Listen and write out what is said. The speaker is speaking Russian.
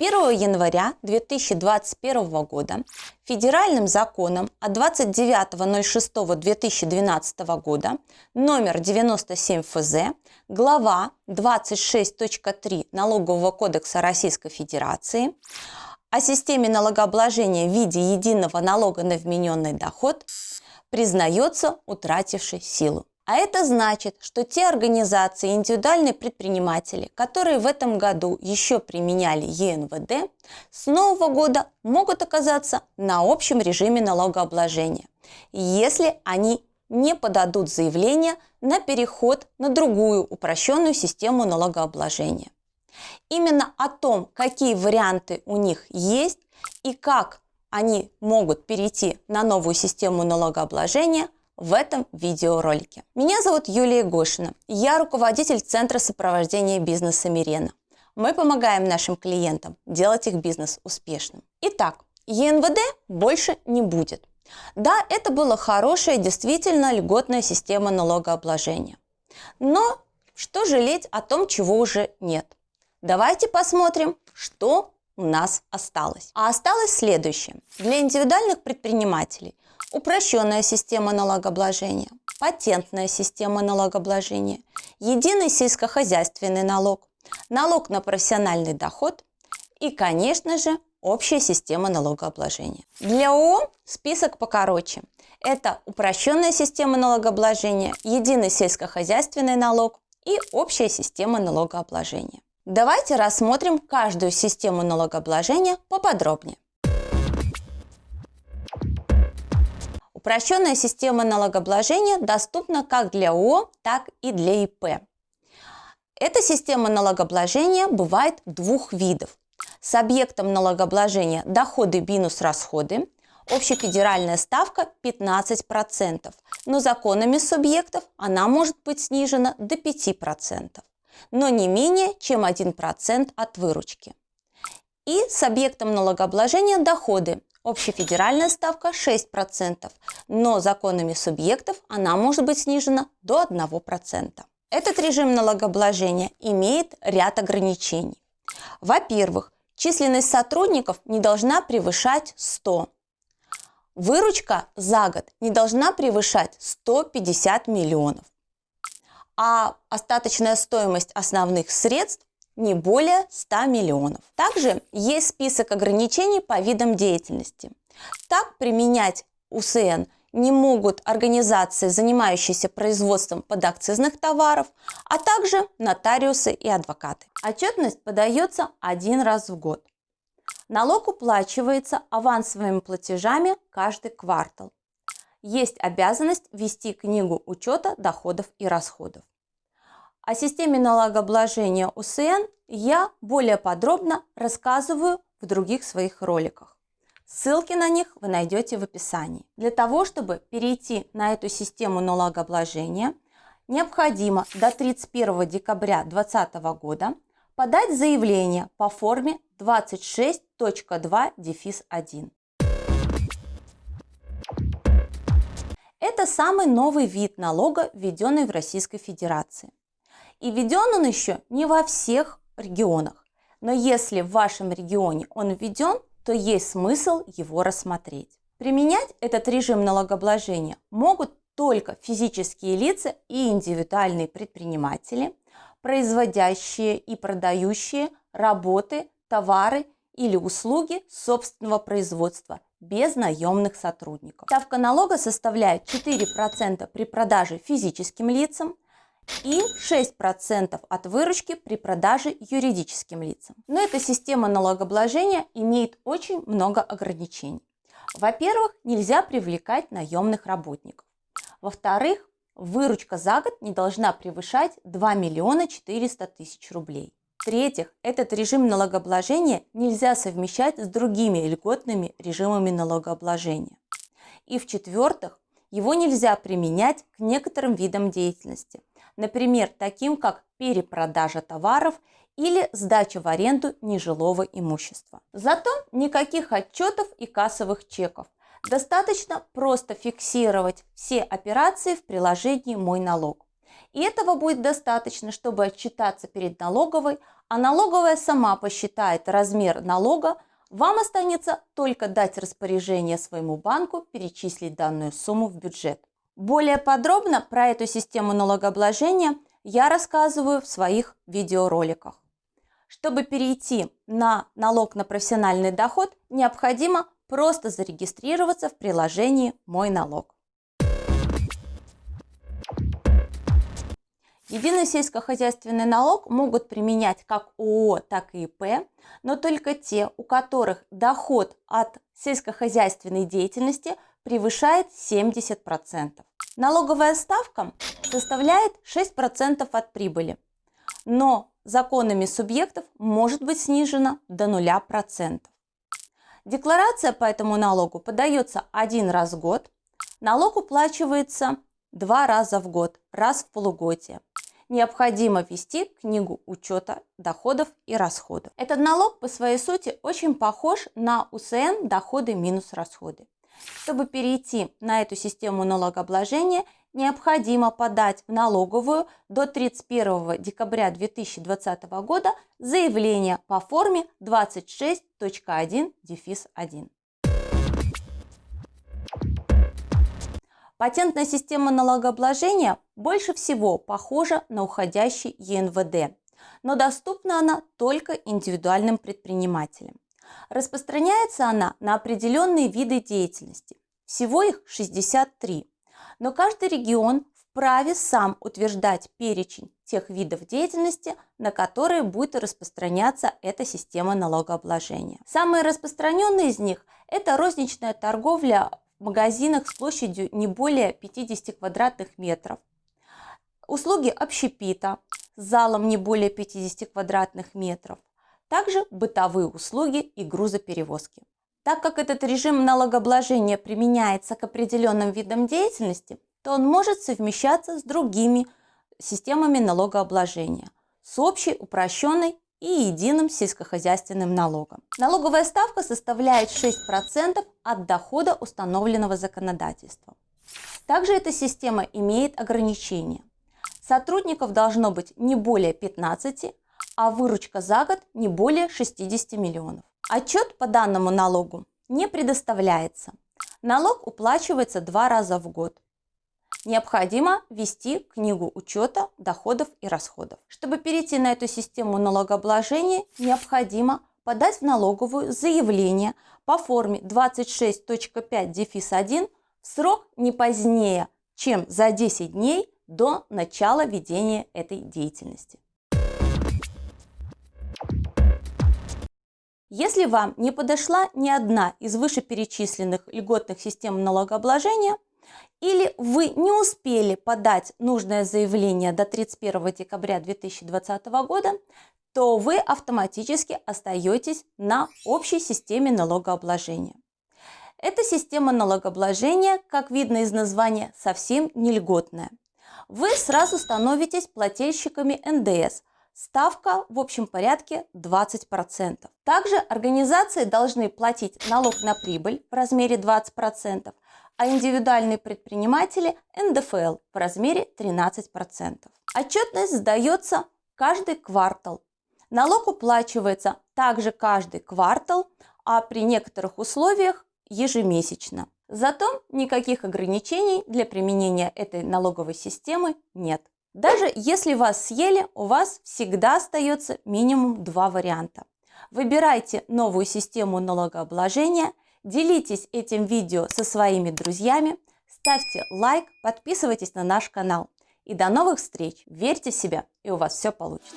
1 января 2021 года федеральным законом от 29.06.2012 года номер 97 ФЗ глава 26.3 Налогового кодекса Российской Федерации о системе налогообложения в виде единого налога на вмененный доход признается утратившей силу. А это значит, что те организации и индивидуальные предприниматели, которые в этом году еще применяли ЕНВД, с нового года могут оказаться на общем режиме налогообложения, если они не подадут заявление на переход на другую упрощенную систему налогообложения. Именно о том, какие варианты у них есть и как они могут перейти на новую систему налогообложения – в этом видеоролике. Меня зовут Юлия Гошина. Я руководитель Центра сопровождения бизнеса Мирена. Мы помогаем нашим клиентам делать их бизнес успешным. Итак, ЕНВД больше не будет. Да, это была хорошая, действительно льготная система налогообложения. Но что жалеть о том, чего уже нет? Давайте посмотрим, что у нас осталось. А осталось следующее. Для индивидуальных предпринимателей упрощенная система налогообложения, патентная система налогообложения, единый сельскохозяйственный налог, налог на профессиональный доход и, конечно же, общая система налогообложения. Для ООО список покороче. Это упрощенная система налогообложения, единый сельскохозяйственный налог и общая система налогообложения. Давайте рассмотрим каждую систему налогообложения поподробнее. Упрощенная система налогообложения доступна как для ООО, так и для ИП. Эта система налогообложения бывает двух видов. С объектом налогообложения доходы минус расходы, общефедеральная ставка 15%, но законами субъектов она может быть снижена до 5%, но не менее чем 1% от выручки. И с объектом налогообложения доходы Общефедеральная ставка 6%, но законами субъектов она может быть снижена до 1%. Этот режим налогообложения имеет ряд ограничений. Во-первых, численность сотрудников не должна превышать 100. Выручка за год не должна превышать 150 миллионов. А остаточная стоимость основных средств не более 100 миллионов. Также есть список ограничений по видам деятельности. Так применять УСН не могут организации, занимающиеся производством подакцизных товаров, а также нотариусы и адвокаты. Отчетность подается один раз в год. Налог уплачивается авансовыми платежами каждый квартал. Есть обязанность вести книгу учета доходов и расходов. О системе налогообложения УСН я более подробно рассказываю в других своих роликах. Ссылки на них вы найдете в описании. Для того, чтобы перейти на эту систему налогообложения, необходимо до 31 декабря 2020 года подать заявление по форме 26.2-1. Это самый новый вид налога, введенный в Российской Федерации. И введен он еще не во всех регионах. Но если в вашем регионе он введен, то есть смысл его рассмотреть. Применять этот режим налогообложения могут только физические лица и индивидуальные предприниматели, производящие и продающие работы, товары или услуги собственного производства без наемных сотрудников. Ставка налога составляет 4% при продаже физическим лицам, и 6% от выручки при продаже юридическим лицам. Но эта система налогообложения имеет очень много ограничений. Во-первых, нельзя привлекать наемных работников. Во-вторых, выручка за год не должна превышать 2 миллиона 400 тысяч рублей. В-третьих, этот режим налогообложения нельзя совмещать с другими льготными режимами налогообложения. И в-четвертых, его нельзя применять к некоторым видам деятельности, например, таким как перепродажа товаров или сдача в аренду нежилого имущества. Зато никаких отчетов и кассовых чеков. Достаточно просто фиксировать все операции в приложении «Мой налог». И этого будет достаточно, чтобы отчитаться перед налоговой, а налоговая сама посчитает размер налога, вам останется только дать распоряжение своему банку перечислить данную сумму в бюджет. Более подробно про эту систему налогообложения я рассказываю в своих видеороликах. Чтобы перейти на налог на профессиональный доход, необходимо просто зарегистрироваться в приложении «Мой налог». Единый сельскохозяйственный налог могут применять как ООО, так и ИП, но только те, у которых доход от сельскохозяйственной деятельности превышает 70%. Налоговая ставка составляет 6% от прибыли, но законами субъектов может быть снижена до 0%. Декларация по этому налогу подается один раз в год, налог уплачивается два раза в год, раз в полугодие необходимо вести книгу учета доходов и расходов. Этот налог по своей сути очень похож на УСН доходы минус расходы. Чтобы перейти на эту систему налогообложения, необходимо подать в налоговую до 31 декабря 2020 года заявление по форме 26.1-1. Патентная система налогообложения больше всего похожа на уходящий ЕНВД, но доступна она только индивидуальным предпринимателям. Распространяется она на определенные виды деятельности, всего их 63, но каждый регион вправе сам утверждать перечень тех видов деятельности, на которые будет распространяться эта система налогообложения. Самые распространенные из них – это розничная торговля магазинах с площадью не более 50 квадратных метров. Услуги общепита с залом не более 50 квадратных метров. Также бытовые услуги и грузоперевозки. Так как этот режим налогообложения применяется к определенным видам деятельности, то он может совмещаться с другими системами налогообложения, с общей, упрощенной и единым сельскохозяйственным налогом. Налоговая ставка составляет 6% от дохода, установленного законодательством. Также эта система имеет ограничения. Сотрудников должно быть не более 15, а выручка за год не более 60 миллионов. Отчет по данному налогу не предоставляется. Налог уплачивается два раза в год необходимо вести книгу учета доходов и расходов. Чтобы перейти на эту систему налогообложения, необходимо подать в налоговую заявление по форме 26.5-1 в срок не позднее, чем за 10 дней до начала ведения этой деятельности. Если вам не подошла ни одна из вышеперечисленных льготных систем налогообложения, или вы не успели подать нужное заявление до 31 декабря 2020 года, то вы автоматически остаетесь на общей системе налогообложения. Эта система налогообложения, как видно из названия, совсем не льготная. Вы сразу становитесь плательщиками НДС. Ставка в общем порядке 20%. Также организации должны платить налог на прибыль в размере 20%, а индивидуальные предприниматели НДФЛ в размере 13%. Отчетность сдается каждый квартал. Налог уплачивается также каждый квартал, а при некоторых условиях ежемесячно. Зато никаких ограничений для применения этой налоговой системы нет. Даже если вас съели, у вас всегда остается минимум два варианта. Выбирайте новую систему налогообложения – Делитесь этим видео со своими друзьями, ставьте лайк, подписывайтесь на наш канал. И до новых встреч! Верьте в себя, и у вас все получится!